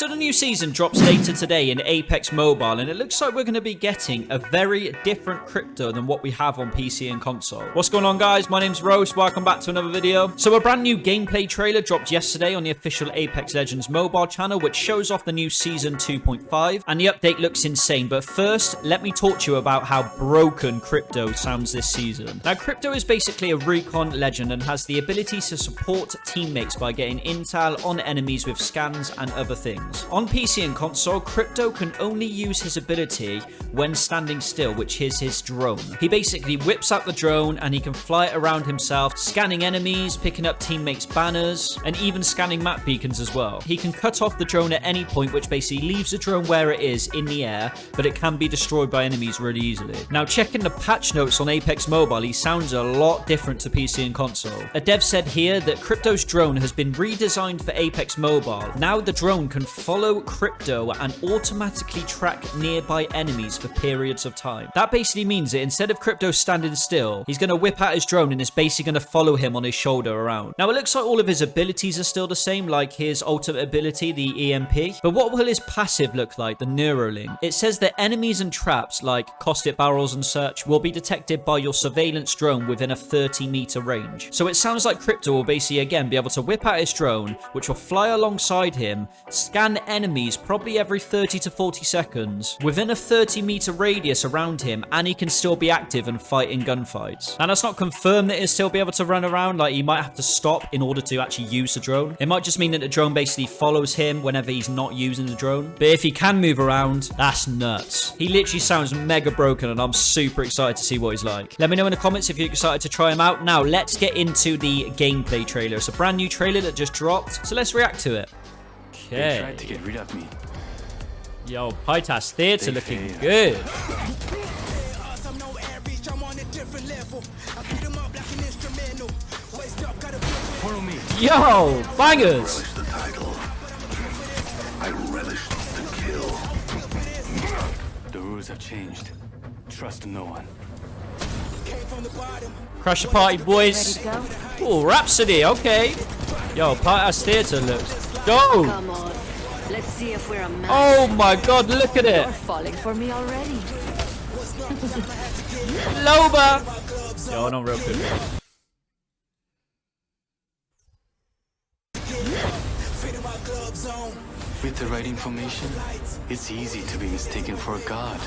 So the new season drops later today in Apex Mobile, and it looks like we're going to be getting a very different crypto than what we have on PC and console. What's going on, guys? My name's Rose. Welcome back to another video. So a brand new gameplay trailer dropped yesterday on the official Apex Legends mobile channel, which shows off the new season 2.5, and the update looks insane. But first, let me talk to you about how broken crypto sounds this season. Now, crypto is basically a recon legend and has the ability to support teammates by getting intel on enemies with scans and other things On PC and console, Crypto can only use his ability when standing still, which is his drone. He basically whips out the drone and he can fly it around himself, scanning enemies, picking up teammates' banners, and even scanning map beacons as well. He can cut off the drone at any point, which basically leaves the drone where it is in the air, but it can be destroyed by enemies really easily. Now, checking the patch notes on Apex Mobile, he sounds a lot different to PC and console. A dev said here that Crypto's drone has been redesigned for Apex Mobile. Now the drone can follow Crypto and automatically track nearby enemies for periods of time. That basically means that instead of Crypto standing still, he's going to whip out his drone and is basically going to follow him on his shoulder around. Now, it looks like all of his abilities are still the same, like his ultimate ability, the EMP. But what will his passive look like, the Neurolink? It says that enemies and traps, like caustic barrels and such, will be detected by your surveillance drone within a 30 meter range. So it sounds like Crypto will basically, again, be able to whip out his drone, which will fly alongside him, scan enemies probably every 30 to 40 seconds within a 30 meter radius around him and he can still be active and fight in gunfights. Now that's not confirmed that he'll still be able to run around like he might have to stop in order to actually use the drone. It might just mean that the drone basically follows him whenever he's not using the drone. But if he can move around, that's nuts. He literally sounds mega broken and I'm super excited to see what he's like. Let me know in the comments if you're excited to try him out. Now let's get into the gameplay trailer. It's a brand new trailer that just dropped. So let's react to it. Okay. They tried to get rid of me. Yo, Pytas Theatre looking good. Follow. Yo, bangers. the. I relish the kill. The rules have changed. Trust no one. Crash the party, boys. Ready to go? Oh, Rhapsody, okay. Yo, Pytas Theatre looks dope. Come on. Let's see if we're a match. Oh my god, look at it. You're falling for me already. Loba. Yo, not real good. With the right information, it's easy to be mistaken for a god.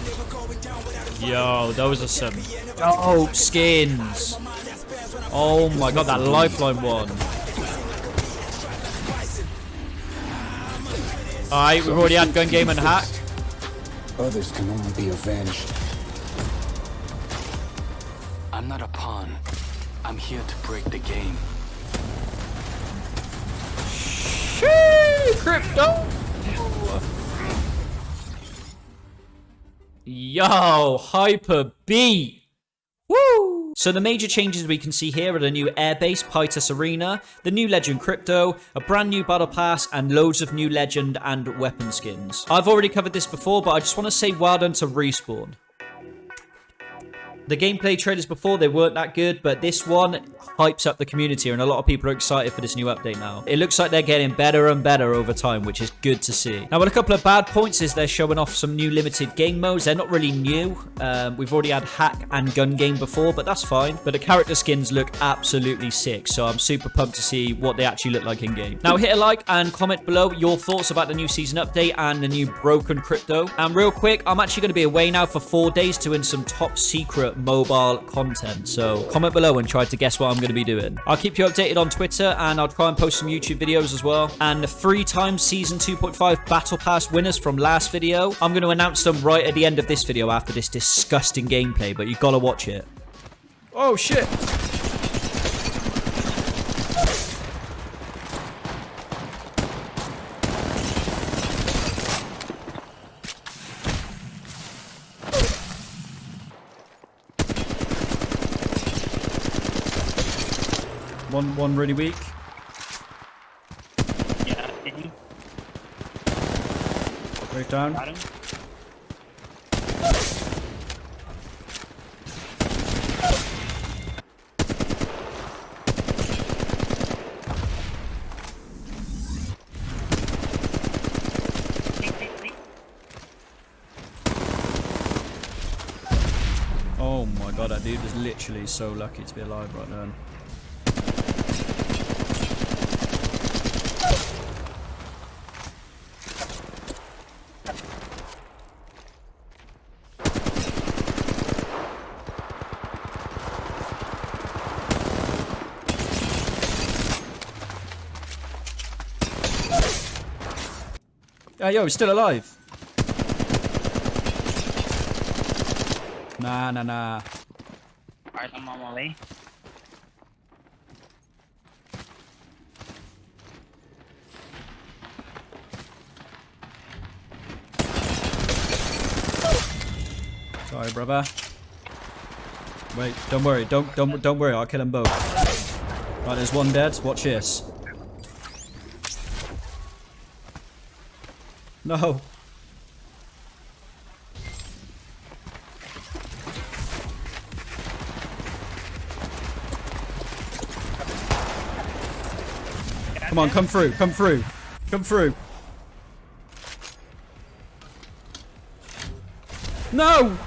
Yo, those are some dope skins. Oh my god, that lifeline one. Alright, we've already had gun game and hack. Others can only be avenged. I'm not a pawn. I'm here to break the game. Shee, crypto. Yo, hyper beat. Woo! So the major changes we can see here are the new airbase Pytus Arena, the new Legend Crypto, a brand new Battle Pass, and loads of new Legend and weapon skins. I've already covered this before, but I just want to say well done to Respawn. The gameplay trailers before, they weren't that good, but this one hypes up the community, and a lot of people are excited for this new update now. It looks like they're getting better and better over time, which is good to see. Now, what a couple of bad points is they're showing off some new limited game modes. They're not really new. Um, we've already had hack and gun game before, but that's fine. But the character skins look absolutely sick, so I'm super pumped to see what they actually look like in game. Now, hit a like and comment below your thoughts about the new season update and the new broken crypto. And real quick, I'm actually going to be away now for four days doing some top secret mobile content. So comment below and try to guess what I'm going to be doing. I'll keep you updated on Twitter and I'll try and post some YouTube videos as well. And three times season 2.5 battle pass winners from last video. I'm going to announce them right at the end of this video after this disgusting gameplay, but you got to watch it. Oh shit. One, one really weak. Yeah. Break down. Oh my god, that dude was literally so lucky to be alive right then. Uh, yo, he's still alive. Nah, nah, nah. Alright, I'm on my way. Sorry, brother. Wait, don't worry. Don't don't don't worry. I'll kill them both. Right, there's one dead. Watch this. No. Come on, come through, come through, come through. No!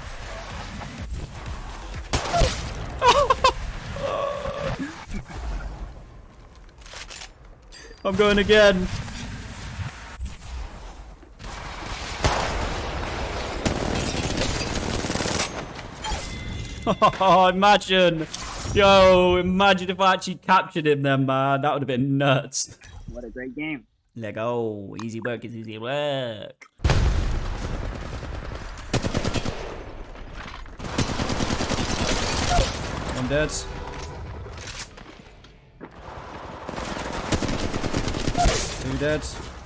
I'm going again. Oh, imagine. Yo, imagine if I actually captured him then, man. That would have been nuts. What a great game. Let go. Easy work is easy work. One dead. Two dead.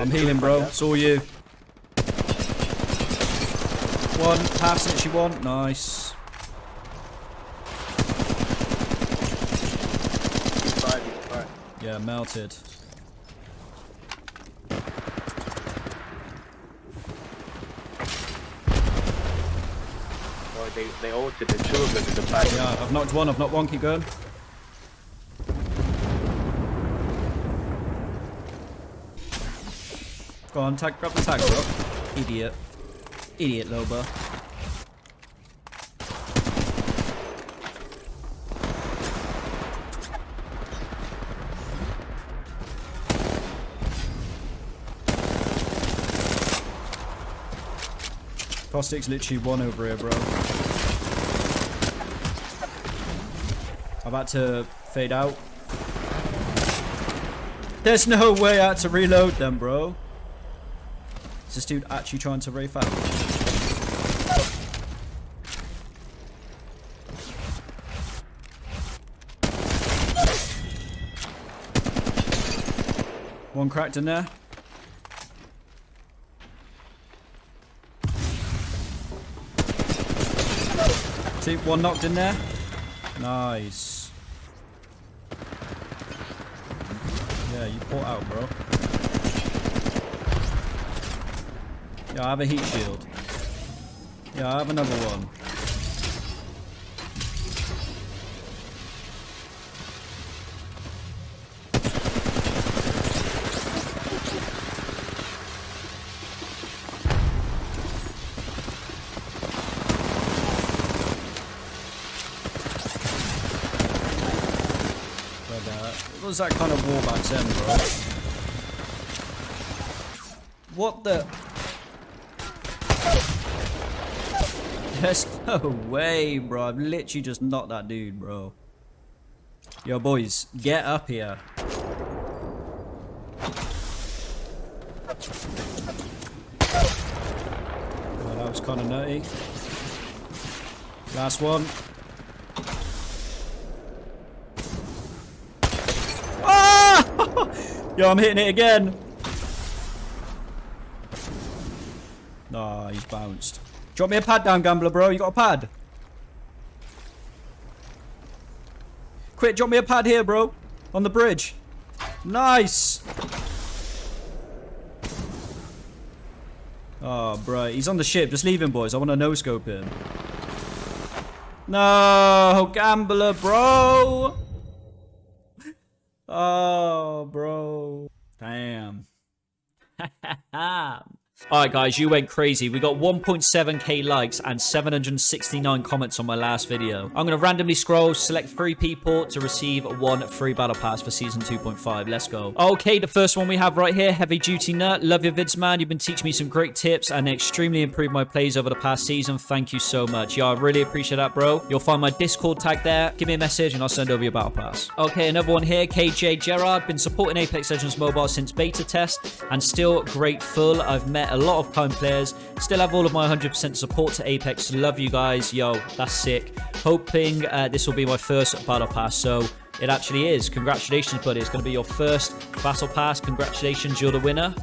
I'm healing, bro. It's all you. One, pass it, you won. Nice. Yeah, melted. They, they ulted the two of them in the back. Yeah, I've knocked one, I've knocked one, keep going. Go on, tag, grab the tag, bro. Idiot. Idiot, Loba. Caustic's literally one over here, bro. I'm about to fade out. There's no way I had to reload them, bro. Is this dude actually trying to rafe out? One cracked in there. Two, one knocked in there. Nice. Yeah, you port out, bro. Yeah, I have a heat shield. Yeah, I have another one. But, uh, was that kind of war back then, bro. What the? There's no way, bro. I've literally just knocked that dude, bro. Yo, boys, get up here. Oh, that was kind of nutty. Last one. Ah! Yo, I'm hitting it again. Nah, he's bounced. Drop me a pad down, gambler, bro. You got a pad? Quick, drop me a pad here, bro. On the bridge. Nice. Ah, oh, bro. He's on the ship. Just leave him, boys. I want to no-scope him. No, gambler, bro. Oh, bro. Damn. Alright guys, you went crazy. We got 1.7k likes and 769 comments on my last video. I'm going to randomly scroll, select three people to receive one free battle pass for season 2.5. Let's go. Okay, the first one we have right here, Heavy Duty Nut. Love your vids, man. You've been teaching me some great tips and extremely improved my plays over the past season. Thank you so much. Yeah, I really appreciate that, bro. You'll find my Discord tag there. Give me a message and I'll send over your battle pass. Okay, another one here, KJ Gerard. Been supporting Apex Legends Mobile since beta test and still grateful. I've met a lot of kind players. Still have all of my 100% support to Apex. Love you guys. Yo, that's sick. Hoping uh, this will be my first Battle Pass. So it actually is. Congratulations, buddy. It's going to be your first Battle Pass. Congratulations, you're the winner.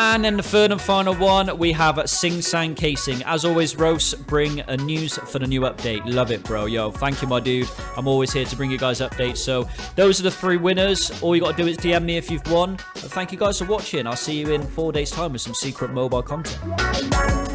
And then the third and final one, we have Sing Sang Casing. As always, Rose, bring a news for the new update. Love it, bro. Yo, thank you, my dude. I'm always here to bring you guys updates. So those are the three winners. All you got to do is DM me if you've won. But thank you guys for watching. I'll see you in four days' time with some secret mobile content.